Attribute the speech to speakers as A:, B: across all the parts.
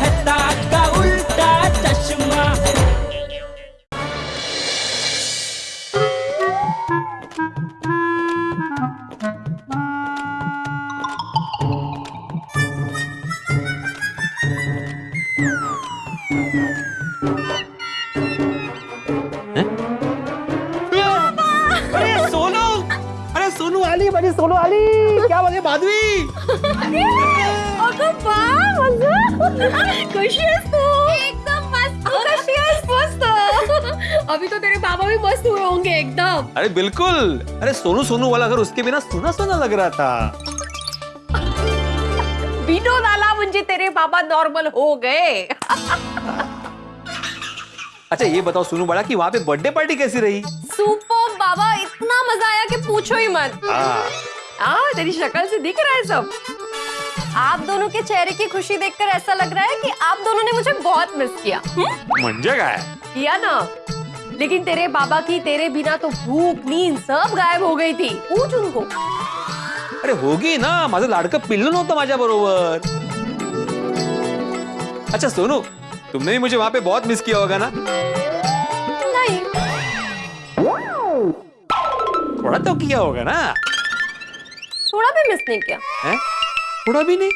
A: मेहता
B: एकदम मस्त. मस्त. अभी तो तेरे बाबा भी मस्त हुए होंगे एकदम.
C: अरे बिल्कुल. अरे सोनू सोनू वाला घर उसके बिना सुना सुना लग रहा था.
B: विनोद आला म्हणजे तेरे बाबा नॉर्मल हो गए.
C: अच्छा ये बताओ सोनू बड़ा कि वहाँ पे बर्थडे पार्टी कैसी रही?
B: सुपर बाबा इतना मज़ा आया कि पूछो ही मत.
C: हाँ.
B: हाँ तेरी शक्ल से दिख रहा है सब. आप दोनों के चेहरे की खुशी देखकर ऐसा लग रहा है कि आप दोनों ने मुझे बहुत मिस किया। हम्म?
C: म्हणजे किया
B: ना। लेकिन तेरे बाबा की तेरे बिना तो भूख नींद सब गायब हो गई थी। पूछ उनको।
C: अरे होगी ना माझं लाडकं पिल्लू नव्हतं माझ्या बरोबर। अच्छा सोनू तुमने भी मुझे वहाँ पे बहुत मिस किया होगा ना?
B: नहीं।
C: थोड़ा तो किया होगा ना?
B: थोड़ा भी मिस नहीं किया।
C: हैं? थोड़ा भी नहीं?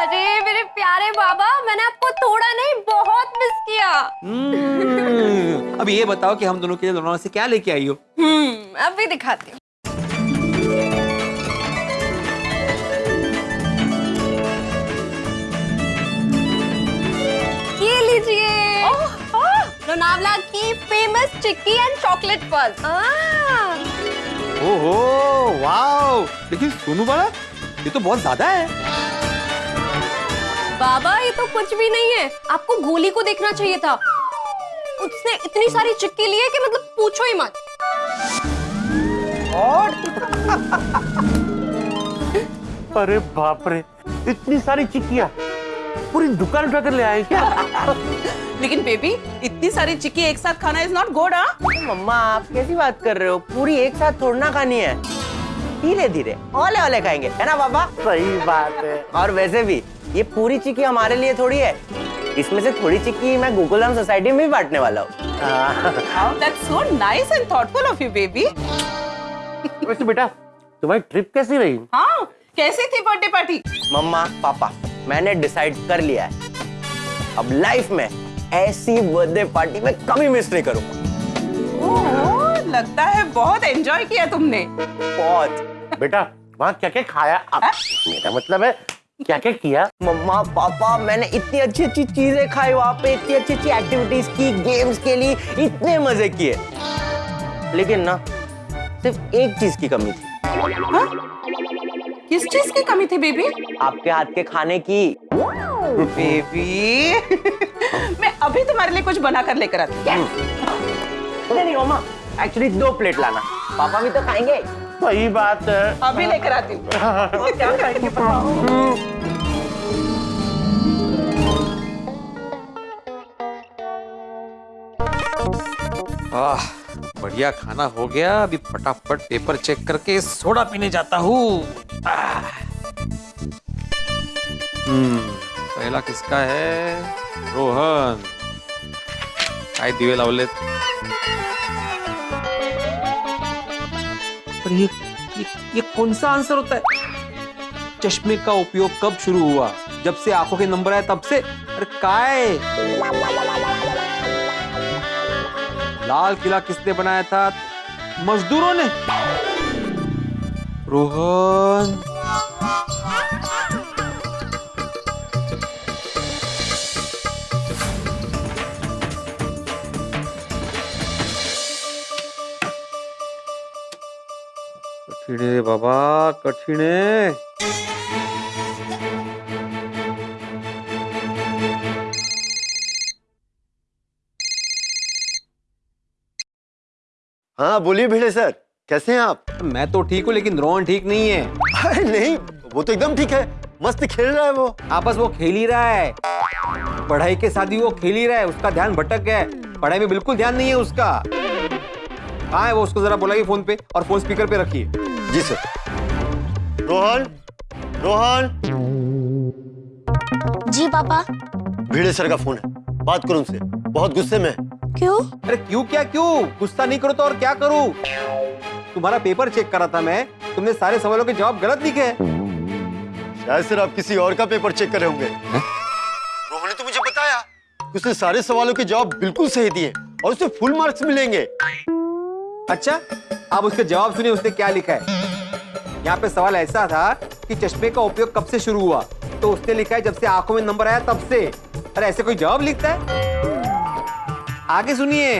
B: अरे मेरे प्यारे बाबा मैंने आपको थोड़ा नहीं बहुत मिस किया।
C: हम्म, अब ये बताओ कि हम दोनों के लिए लोनावला से क्या लेके आई हो?
B: हम्म अभी दिखाती हूँ। ये लीजिए। लोनावला की famous chikki and chocolate purse
C: ओहो वाओ। लेकिन सोनू बड़ा ये तो बहुत ज़्यादा है।
B: बाबा ये तो कुछ भी नहीं है। आपको गोली को देखना चाहिए था। उसने इतनी सारी चिक्की ली है कि मतलब पूछो ही मत।
D: अरे बाप रे इतनी सारी चिक्कियाँ। पूरी दुकान उठा कर ले आए क्या?
E: लेकिन बेबी इतनी सारी चिक्की एक साथ खाना इज़ नॉट गुड हाँ?
F: मम्मा आप कैसी बात कर रहे हो? पूरी एक साथ थोड़ना खानी है। धीरे धीरे। ओले ओले खाएँगे है ना पापा
D: सही बात है।
F: और वैसे भी ये पूरी चिक्की हमारे लिए थोड़ी है। इसमें से थोड़ी चिक्की मैं गोकुलधाम सोसाइटी में भी बांटने वाला हूँ।
E: That's so nice and thoughtful of you baby
D: वैसे बेटा तुम्हारी ट्रिप कैसी रही?
E: हाँ कैसी थी बर्थडे पार्टी
F: मम्मा पापा मैंने डिसाइड कर लिया है। अब लाइफ में ऐसी बर्थडे पार्टी में कभी मिस नहीं करूँगा।
E: लगता है बहुत एंजॉय किया तुमने।
F: बहुत।
D: बेटा वहाँ क्या क्या खाया आप मेरा मतलब है क्या क्या? किया
F: मम्मा पापा मैंने इतनी अच्छी अच्छी चीज़ें खाई वहाँ पे इतनी अच्छी अच्छी एक्टिविटीज़ की गेम्स के लिए इतने मज़े किए। लेकिन ना सिर्फ़ एक चीज़ की कमी थी।
E: किस चीज़ की कमी थी बेबी?
F: आपके हाथ के खाने की।
E: बेबी। मैं अभी तुम्हारे लिए कुछ बना कर लेकर आती हूँ।
F: नहीं नहीं मम्मा एक्चुअली दो प्लेट लाना। पापा भी तो खाएँगे।
D: सही बात है।
E: अभी लेकर आती हूँ। क्या खाएँगे बताओ।
C: आह। बढ़िया खाना हो गया। अभी फटाफट पेपर चेक करके सोडा पीने जाता हूँ। हम्म पहला किसका है? रोहन। काय दिवे लावलेत पर ये, ये ये कौन सा आंसर होता है? चश्मे का उपयोग कब शुरू हुआ? जब से आँखों के नंबर आए तब से? अरे काय? लाल किला किसने बनाया था? मजदूरों ने। रोहन। कठिन बाबा कठिन आहे
G: हाँ बोलिए भिड़े सर कैसे हैं आप?
C: मैं तो ठीक हूँ लेकिन रोहन ठीक नहीं है।
G: अरे नहीं वो तो एकदम ठीक है मस्त खेल रहा है वो।
C: आपस वो खेल ही रहा है। पढ़ाई के साथ ही वो खेल ही रहा है उसका ध्यान भटक गया है। पढ़ाई में बिल्कुल ध्यान नहीं है उसका। कहाँ है वो उसको जरा बुलाइए फ़ोन पे और फ़ोन स्पीकर पे रखिए।
G: जी सर। रोहन रोहन।
H: जी पापा।
G: भिड़े सर का फ़ोन है बात करो उनसे बहुत गुस्से में है।
H: क्यों?
C: अरे क्यों क्या क्यों? गुस्सा नहीं करो तो और क्या करूँ? तुम्हारा पेपर चेक करा था मैं। तुमने सारे सवालों के जवाब गलत लिखे हैं।
G: शायद सर आप किसी और का पेपर चेक कर रहे होंगे रोहन ने तो मुझे बताया। उसने सारे सवालों के जवाब बिल्कुल सही दिए और उसे फुल मार्क्स मिलेंगे।
C: अच्छा आप उसके जवाब सुनिए उसने क्या लिखा है? यहाँ पे सवाल ऐसा था कि चश्मे का उपयोग कब से शुरू हुआ? तो उसने लिखा है जब से आँखों में नंबर आया तब से। अरे ऐसे कोई जवाब लिखता है? आगे सुनिए।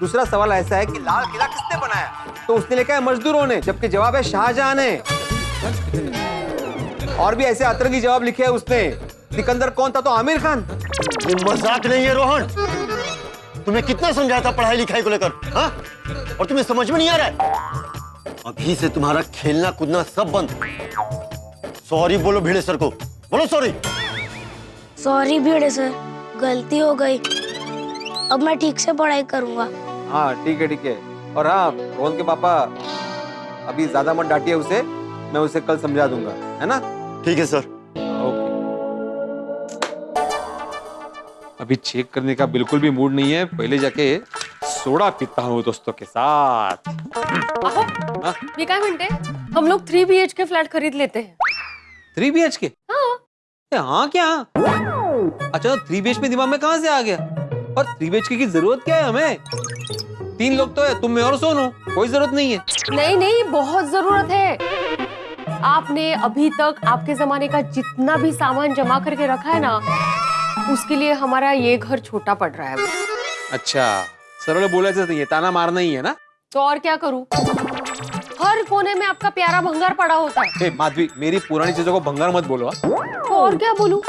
C: दूसरा सवाल ऐसा है कि लाल किला किसने बनाया? तो उसने लिखा है मजदूरों ने जबकि जवाब है शाहजहां ने। और भी ऐसे अतरंगी जवाब लिखे हैं उसने। सिकंदर कौन था तो आमिर खान।
G: ये मज़ाक नहीं है रोहन। तुम्हें कितना समझाया था पढ़ाई लिखाई को लेकर हाँ? और तुम्हें समझ में नहीं आ रहा है? अभी से तुम्हारा खेलना कूदना सब बंद। सॉरी बोलो भिड़े सर को। बोलो सॉरी
H: सॉरी भिड़े सर गलती हो गई। अब मैं ठीक से पढ़ाई करूँगा।
C: हाँ ठीक है ठीक है। और हाँ रोहन के पापा अभी ज़्यादा मत डांटिए उसे मैं उसे कल समझा दूँगा है ना?
G: ठीक है सर।
C: ओके। अभी चेक करने का बिल्कुल भी मूड नहीं है पहले जाके सोडा पीता हूँ दोस्तों के साथ।
A: अहो मी काय हम लोग three B H K flat खरीद लेते हैं।
C: थ्री बी एच के
A: हाँ।
C: हाँ क्या? अच्छा थ्री बी एच में दिमाग में कहाँ से आ गया? और थ्री बी की ज़रूरत क्या है हमें? तीन लोग तो है तुम में और सोनू कोई ज़रूरत नहीं है।
A: नहीं नहीं बहुत ज़रूरत है। आपने अभी तक आपके जमाने का जितना भी सामान जमा करके रखा है ना उसके लिए हमारा ये घर छोटा पड़ रहा है
C: अच्छा सरळ बोलायचं नहीं है ताना मारना ही है ना?
A: तो और क्या करूँ? हर कोने में आपका प्यारा भंगार पड़ा होता है।
C: माधवी मेरी पुरानी चीज़ों को भंगार मत बोलो हाँ?
A: तो और क्या बोलूँ?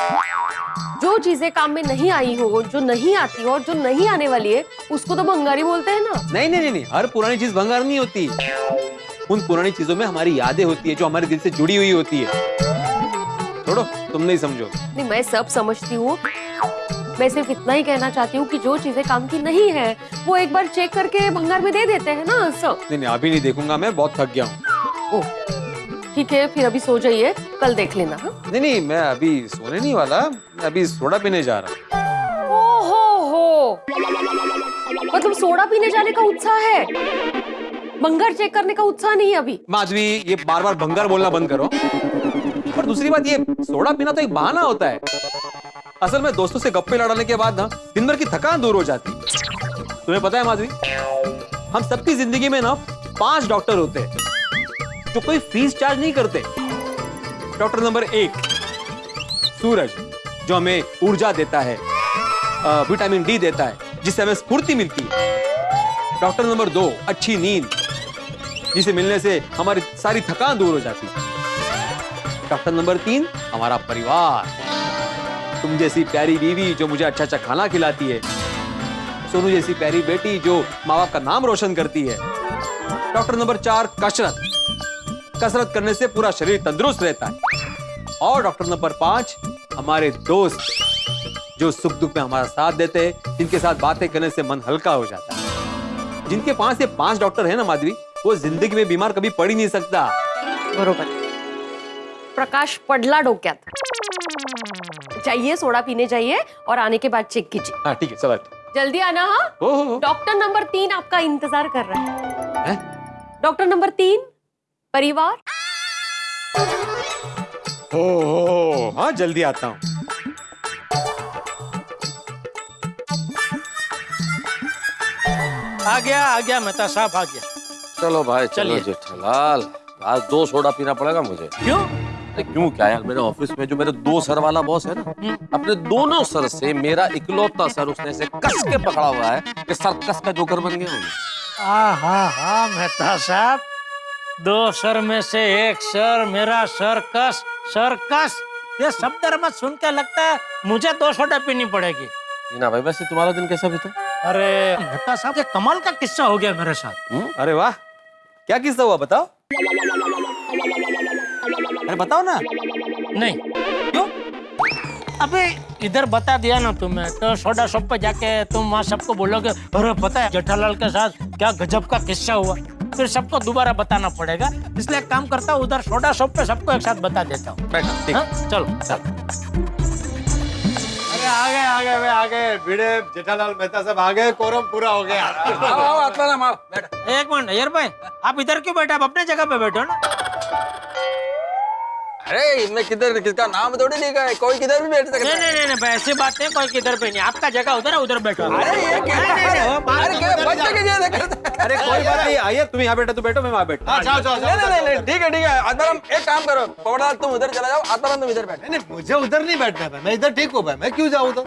A: जो चीज़ें काम में नहीं आई हो जो नहीं आती हो और जो नहीं आने वाली है उसको तो भंगारी बोलते हैं ना।
C: नहीं नहीं नहीं नहीं हर पुरानी चीज़ भंगार नहीं होती। उन पुरानी चीज़ों में हमारी यादें होती है जो हमारे दिल से जुड़ी हुई होती है। छोड़ो तुम नहीं समझो।
A: नहीं मैं सब समझती हूँ। मैं सिर्फ़ इतना ही कहना चाहती हूँ कि जो चीज़ें काम की नहीं है वो एक बार चेक करके भंगार में दे देते हैं ना सब।
C: नहीं नहीं अभी नहीं देखूँगा मैं बहुत थक गया हूँ।
A: ठीक है फिर अभी सो जाइए कल देख लेना हाँ?
C: नहीं नहीं मैं अभी सोने नहीं वाला अभी सोडा पीने जा रहा हूँ।
A: हो। हो मतलब सोडा पीने जाने का उत्साह है। भंगार चेक करने का उत्साह नहीं है अभी।
C: माधवी ये बार बार भंगार बोलना बंद करो। और दूसरी बात ये सोडा पीना तो एक बहाना होता है। असल में दोस्तों से गप्पे लड़ाने के बाद ना दिन भर की थकान दूर हो जाती। तुम्हें पता है माधवी हम सबकी ज़िंदगी में ना पाँच डॉक्टर होते हैं। जो कोई फ़ीस चार्ज नहीं करते। डॉक्टर नंबर एक, सूरज, जो हमें ऊर्जा देता है विटामिन डी देता है, जिससे हमें स्फूर्ति मिलती है। डॉक्टर नंबर दो, अच्छी नींद, जिसे मिलने से हमारी सारी थकान दूर हो जाती है। डॉक्टर नंबर तीन, हमारा परिवार। तुम जैसी प्यारी बीवी जो मुझे अच्छा अच्छा खाना खिलाती है, सोनू जैसी प्यारी बेटी जो माँ बाप का नाम रोशन करती है। डॉक्टर नंबर चार, कसरत। कसरत करने से पूरा शरीर तंदुरुस्त रहता है। और डॉक्टर नंबर पाँच हमारे दोस्त जो सुख दुख में हमारा साथ देते हैं जिनके साथ बातें करने से मन हल्का हो जाता है। जिनके पास से पाँच डॉक्टर है ना माधवी वो ज़िंदगी में बीमार कभी पड़ ही नहीं सकता।
A: बरोबर। प्रकाश पडला डोक्यात। जाइए सोडा पीने जाइए और आने के बाद चेक कीजिए।
C: हाँ ठीक है चलो।
A: जल्दी आना हो। डॉक्टर नंबर तीन आपका इंतज़ार कर रहा है? डॉक्टर नंबर तीन? परिवार?
C: हो हो हाँ। जल्दी आता हूँ।
I: आ गया आ गया मेहता साहब आ गया।
J: चलो भाई चलो
I: चलिए।
J: जेठालाल। आज दो सोडा पीना पड़ेगा मुझे।
I: क्यों?
J: अरे क्यों क्या यार मेरे ऑफ़िस में जो मेरे दो सर वाला बॉस है ना अपने दोनों सर से मेरा इकलौता सर उसने ऐसे कस के पकड़ा हुआ है कि सर कस का जोकर बन गया हूँ।
I: आ हा हा मेहता साहब। दो सर में से एक सर मेरा सर्कस सर्कस। ये शब्द मत सुन के लगता है मुझे दो सोडा पीनी पड़ेगी?
J: ना भाई वैसे तुम्हारा दिन कैसा बीता
I: अरे मेहता साहब ये कमाल का किस्सा हो गया मेरे साथ।
C: अरे वाह क्या किस्सा हुआ बताओ। अरे बताओ ना।
I: नहीं। क्यों? अबे इधर बता दिया ना तुम्हें तो सोडा शॉप पे जाके तुम वहाँ सबको बोलोगे अरे पता है जेठालाल के साथ क्या गजब का किस्सा हुआ। फिर सबको दोबारा बताना पड़ेगा। इसलिए एक काम करता हूँ उधर छोटा शॉप पे सबको एक साथ बता देता हूँ।
C: बैठो
I: हाँ? चलो चलो।
G: अरे आ गए आ गए आ गए भिड़े जेठालाल मेहता सब आ गए कोरम पूरा हो गया।
I: आओ आओ एक मिनट आओ भाई आप इधर क्यों बैठे? आप अपने जगह पे बैठो ना।
J: अरे इसमें किधर किसका नाम थोड़ी लिखा है कोई किधर भी बैठ सकता
I: नहीं नहीं नहीं नहीं ऐसी बात नहीं कोई किधर पे नहीं। आपका जगह उधर है उधर बैठो।
J: अरे ये क्या?
I: नहीं, नहीं, नहीं,
J: अरे क्या बच्चे के जैसे करते हैं?
C: अरे कोई बात नहीं आइए तुम यहाँ बैठो तू बैठो मैं वहाँ बैठता
G: हाँ, जाओ जाओ
J: नहीं नहीं नहीं ठीक है ठीक है। आत्माराम एक काम करो पवड़ाल तुम उधर चला जाओ आत्माराम तुम इधर बैठो।
G: नहीं नहीं मुझे उधर नहीं बैठना है मैं इधर ठीक हूँ भाई मैं क्यों जाऊँ उधर?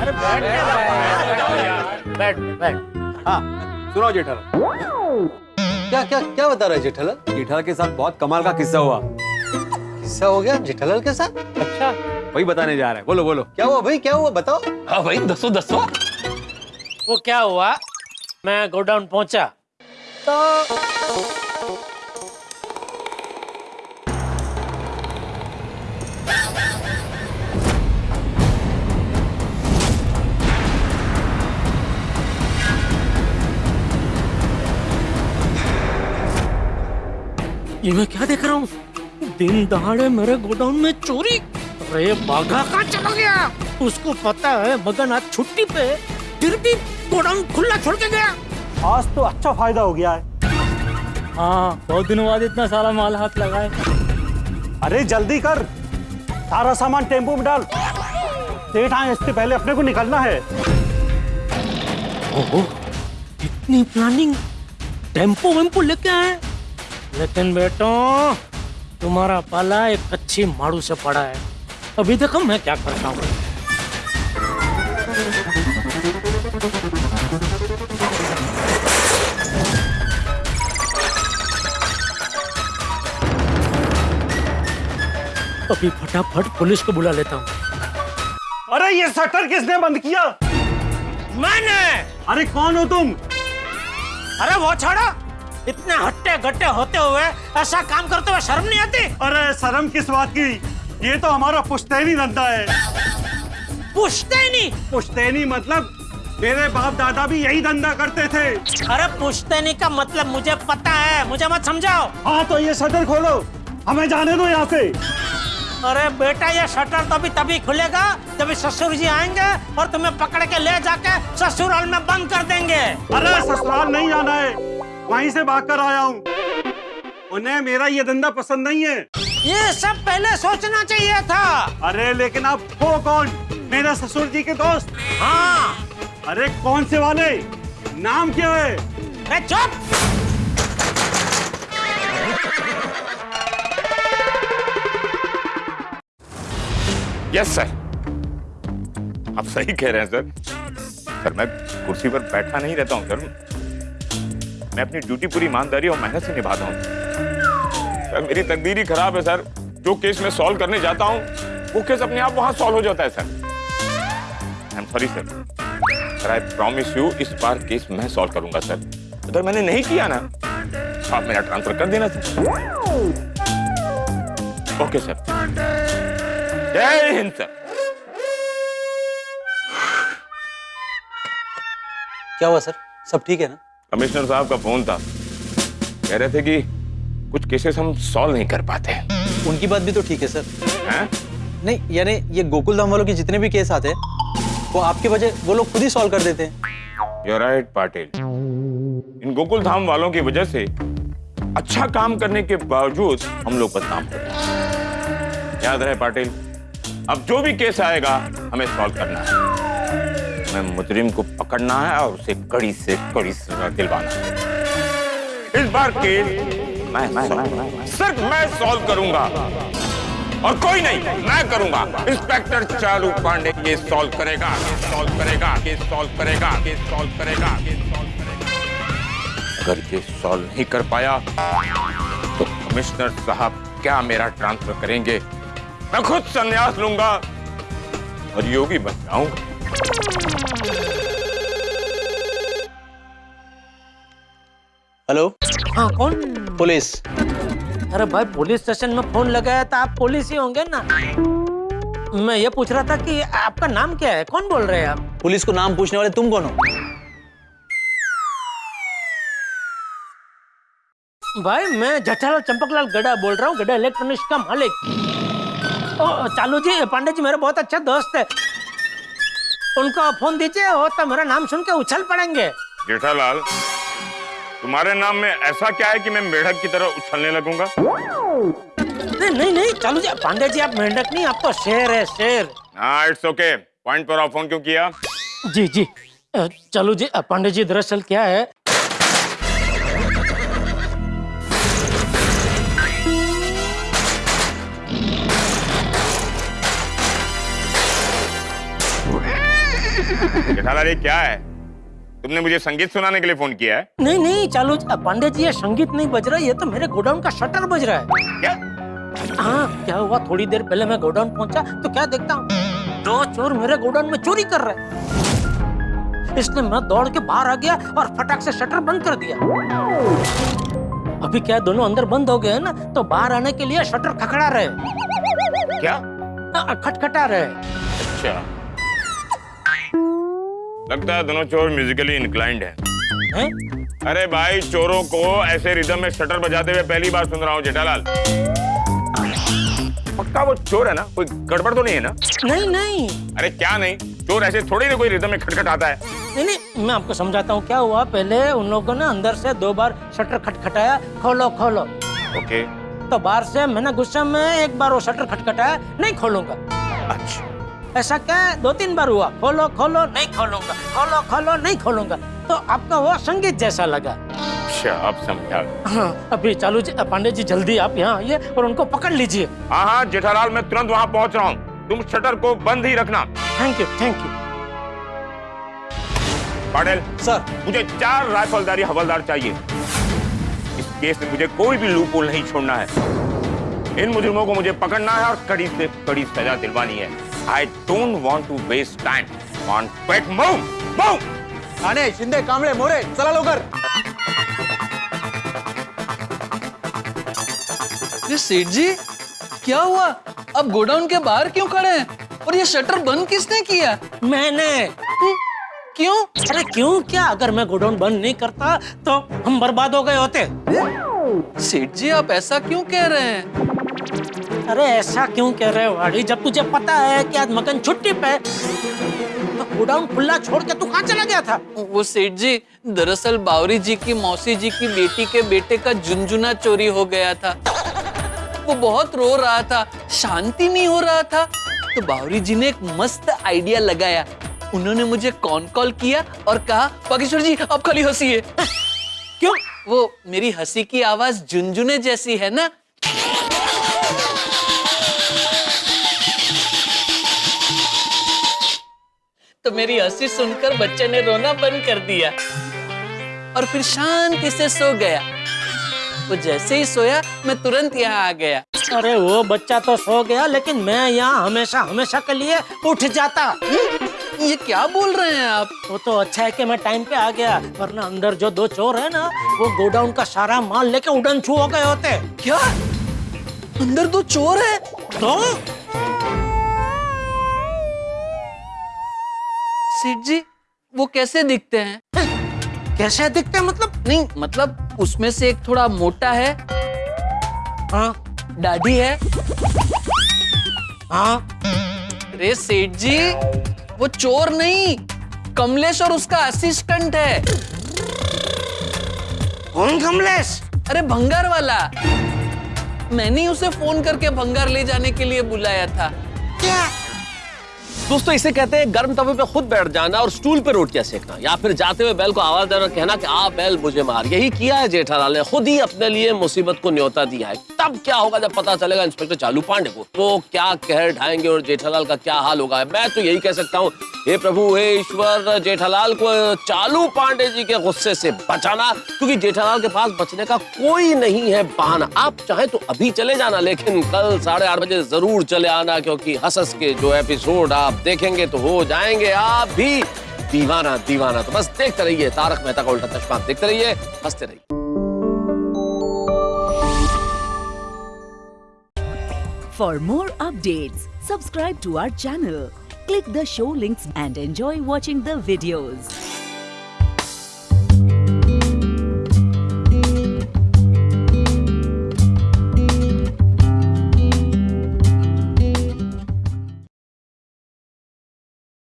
I: अरे बैठ बैठ बैठ
C: हाँ सुनो जेठालाल।
G: क्या क्या क्या बता रहा है जेठालाल?
C: जेठालाल के साथ बहुत कमाल का किस्सा हुआ।
G: किस्सा हो गया जेठालाल के साथ।
C: अच्छा वही बताने जा रहा है। बोलो बोलो।
G: क्या हुआ भाई? क्या हुआ? बताओ।
J: हाँ भाई दसो दसो।
I: वो क्या हुआ? मैं गोडाउन पहुँचा। तो ये मैं क्या देख रहा हूँ? दिन दहाड़े मेरे गोडाउन में चोरी। अरे बाघा कहाँ चला गया? उसको पता है मगन आज छुट्टी पे फिर भी गोडाउन खुला छोड़ के गया।
K: आज तो अच्छा फ़ायदा हो गया है।
I: हाँ बहुत दिनों बाद इतना सारा माल हाथ लगाए।
K: अरे जल्दी कर। सारा सामान टेंपो में डाल। सेठ आए इससे पहले अपने को निकलना है।
I: ओहो इतनी प्लानिंग टेंपो वेम्पो लेके आए। लेकिन बेटो तुम्हारा पाला एक अच्छी माड़ू से पड़ा है। अभी देखो मैं क्या करता हूँ। अभी फटाफट पुलिस को बुला लेता हूँ।
K: अरे ये शटर किसने बंद किया?
I: मैंने!
K: अरे कौन हो तुम?
I: अरे वो छोड़ो। इतने हट्टे गट्टे होते हुए ऐसा काम करते हुए शर्म नहीं आती?
K: अरे शर्म किस बात की? ये तो हमारा पुश्तैनी धंधा है।
I: पुश्तैनी?
K: पुश्तैनी मतलब मेरे बाप दादा भी यही धंधा करते थे।
I: अरे पुश्तैनी का मतलब मुझे पता है। मुझे मत समझाओ।
K: हाँ तो ये शटर खोलो। हमें जाने दो यहाँ से।
I: अरे बेटा ये शटर तो अभी तभी खुलेगा जब ससुर जी आएँगे और तुम्हें पकड़ के ले जाके ससुराल में बंद कर देंगे।
K: अरे ससुराल नहीं जाना है। वहीं से भाग कर आया हूँ। उन्हें मेरा ये धंधा पसंद नहीं है।
I: ये सब पहले सोचना चाहिए था।
K: अरे लेकिन आप हो कौन? मेरे ससुर जी के दोस्त।
I: हाँ।
K: अरे कौन से वाले? नाम क्या है?
I: अरे चुप।
L: यस सर आप सही कह रहे हैं सर सर मैं कुर्सी पर बैठा नहीं रहता हूँ सर मैं अपनी ड्यूटी पूरी ईमानदारी और मेहनत से निभाता हूँ। सर, मेरी तकदीर ही खराब है, सर। जो केस मैं सॉल्व करने जाता हूँ, वो केस अपने आप वहाँ सॉल्व हो जाता है, sir. I am sorry sir sir I promise you इस बार केस मैं सॉल्व करूँगा, सर। अगर मैंने नहीं किया ना, आप मेरा ट्रांसफ़र कर देना, सर। ओके सर जय हिंद सर
M: क्या हुआ, सर? सब ठीक है ना?
L: कमिश्नर साहब का फ़ोन था। कह रहे थे कि कुछ केसेस हम सॉल्व नहीं कर पाते।
M: उनकी बात भी तो ठीक है सर।
L: हैं?
M: नहीं यानी ये गोकुल धाम वालों के जितने भी केस आते हैं वो आपके वजह वो लोग खुद ही सॉल्व कर देते हैं।
L: यू राइट पाटिल इन गोकुल धाम वालों की वजह से अच्छा काम करने के बावजूद हम लोग बदनाम हो रहे याद रहे पाटिल अब जो भी केस आएगा हमें सॉल्व करना है। हमें मुजरिम को पकड़ना है और उसे कड़ी से कड़ी सजा दिलवाना है। इस बार केस मैं मैं मैं, सिर्फ़ मैं सॉल्व करूँगा। और कोई नहीं मैं करूँगा। इंस्पेक्टर चालू पांडे ये सॉल्व करेगा ये सॉल्व करेगा ये सॉल्व करेगा ये सॉल्व करेगा ये सॉल्व करेगा। अगर ये सॉल्व नहीं कर पाया तो कमिश्नर साहब क्या मेरा ट्रांसफ़र करेंगे? मैं खुद संन्यास लूँगा और योगी बन जाऊँगा।
M: हेलो?
I: हाँ कौन?
M: पुलिस।
I: अरे भाई पुलिस स्टेशन में फ़ोन लगाया था आप पुलिस ही होंगे ना। मैं ये पूछ रहा था कि आपका नाम क्या है? कौन बोल रहे हैं आप?
M: पुलिस को नाम पूछने वाले तुम कौन हो?
I: भाई मैं जठालाल चंपकलाल गड़ा बोल रहा हूँ गड़ा इलेक्ट्रॉनिक्स का मालिक। ओ, चालू जी पांडे जी मेरे बहुत अच्छा दोस्त है। उनको फ़ोन दीजिए और तो मेरा नाम सुन के उछल पड़ेंगे।
L: जेठालाल तुम्हारे नाम में ऐसा क्या है कि मैं मेढक की तरह उछलने लगूँगा?
I: नहीं नहीं नहीं चालू जी पांडे जी आप मेढक नहीं आपको तो शेर है शेर।
L: हाँ इट्स ओके पॉइंट पर आप फ़ोन क्यों किया?
I: जी जी चलो जी पांडे जी दरअसल क्या है
L: जेठालाल ये क्या है? तुमने मुझे संगीत सुनाने के लिए फ़ोन किया है?
I: नहीं नहीं चालू पांडे जी ये संगीत नहीं बज रहा ये तो मेरे गोडाउन का शटर बज रहा है।
L: क्या?
I: हाँ क्या हुआ? थोड़ी देर पहले मैं गोडाउन पहुँचा तो क्या देखता हूँ? दो चोर मेरे गोडाउन में चोरी कर रहे इसलिए मैं दौड़ के बाहर आ गया और फटाक से शटर बंद कर दिया। अभी क्या दोनों अंदर बंद हो गए हैं ना तो बाहर आने के लिए शटर खखड़ा रहे
L: क्या?
I: हाँ, खटखटा रहे
L: अच्छा। लगता है दोनों चोर म्यूजिकली इंक्लाइंड है।
I: हैं?
L: अरे भाई चोरों को ऐसे रिदम में शटर बजाते हुए पहली बार सुन रहा हूँ जेठालाल। पक्का वो चोर है ना? कोई गड़बड़ तो नहीं है ना?
I: नहीं नहीं।
L: अरे क्या नहीं? चोर ऐसे थोड़ी ना कोई रिदम में खटखट आता है।
I: नहीं नहीं मैं आपको समझाता हूँ क्या हुआ? पहले उन लोगों ने अंदर से दो बार शटर खटखटाया खोलो खोलो।
L: ओके
I: तो बाहर से मैंने गुस्से में एक बार वो शटर खटखटाया नहीं खोलूँगा।
L: अच्छा।
I: ऐसा क्या है? दो तीन बार हुआ। खोलो खोलो नहीं खोलूँगा। खोलो खोलो नहीं खोलूँगा। तो आपका वो संगीत जैसा लगा।
L: अच्छा अब समझा
I: हाँ। अभी चालू जी पांडे जी जल्दी आप यहाँ आइए और उनको पकड़ लीजिए।
L: हाँ हाँ जेठालाल मैं तुरंत वहाँ पहुँच रहा हूँ। तुम शटर को बंद ही रखना।
I: Thank you thank you
L: Patil
M: sir
L: मुझे चार राइफलदारी हवलदार चाहिए। इस केस में मुझे कोई भी लूप नहीं छोड़ना है। इन मुजरिमों को मुझे पकड़ना है और कड़ी से कड़ी सजा दिलवानी है। I don't want to waste time on quick move move
M: Thane Shinde Kamble More चला लवकर।
N: ये सेठ जी क्या हुआ? अब गोडाउन के बाहर क्यों खड़े हैं? और ये शटर बंद किसने किया?
I: मैंने।
N: क्यों?
I: अरे क्यों? क्या? अगर मैं गोडाउन बंद नहीं करता तो हम बर्बाद हो गए होते।
N: सेठ जी आप ऐसा क्यों कह रहे हैं?
I: अरे ऐसा क्यों कह रहे हो वाड़ी जब तुझे पता है कि आज मगन छुट्टी पे तो गोडाउन खुला छोड़ के तू कहाँ चला गया था?
N: वो सेठ जी दरअसल बावरी जी की मौसी जी की बेटी के बेटे का झुंझुना चोरी हो गया था। वो बहुत रो रहा था शांति नहीं हो रहा था। तो बावरी जी ने एक मस्त आइडिया लगाया। उन्होंने मुझे कॉन कॉल किया और कहा बागेश्वर जी आप खाली हँसी है
I: क्यों?
N: वो मेरी हँसी की आवाज़ झुंझुने जैसी है ना? तो मेरी हँसी सुनकर बच्चे ने रोना बंद कर दिया। और फिर शांति से सो गया। वो जैसे ही सोया मैं तुरंत यहाँ आ गया।
I: अरे वो बच्चा तो सो गया लेकिन मैं यहाँ हमेशा हमेशा के लिए उठ जाता।
N: ये क्या बोल रहे हैं आप?
I: वो तो अच्छा है कि मैं टाइम पे आ गया वरना अंदर जो दो चोर है ना वो गोडाउन का सारा माल लेके उड़न छू हो गए होते।
N: क्या? अंदर दो चोर है?
I: तो
N: सेठ जी वो कैसे दिखते हैं?
I: कैसे दिखते हैं मतलब?
N: नहीं मतलब उसमें से एक थोड़ा मोटा है।
I: हाँ
N: दाढ़ी है।
I: हाँ।
N: अरे सेठ जी वो चोर नहीं कमलेश और उसका असिस्टेंट है।
I: कौन कमलेश?
N: अरे भंगार वाला। मैंने उसे फ़ोन करके भंगार ले जाने के लिए बुलाया था।
J: दोस्तों, इसे कहते हैं गर्म तवे पे खुद बैठ जाना और स्टूल पे रोटियाँ सेकना, या फिर जाते हुए बैल को आवाज़ देना कहना कि आ बैल मुझे मार। यही किया है जेठालाल ने। खुद ही अपने लिए मुसीबत को न्योता दिया है। तब क्या होगा जब पता चलेगा इंस्पेक्टर चालू पांडे को? वो क्या कहर ढाएँगे और जेठालाल का क्या हाल होगा? मैं तो यही कह सकता हूँ। हे प्रभु, हे ईश्वर, जेठालाल को चालू पांडे जी के गुस्से से बचाना, क्योंकि जेठालाल के पास बचने का कोई नहीं है बहाना। आप चाहे तो अभी चले जाना, लेकिन कल साढ़े आठ बजे ज़रूर चले आना, क्योंकि हसस के जो एपिसोड आप देखेंगे तो हो जाएँगे आप भी। दीवाना दीवाना तो बस देखते रहिए, तारक मेहता का उल्टा चश्मा देखते रहिए, हँसते रहिए।
O: For more update subscribe to our channel click the show links and enjoy watching the videos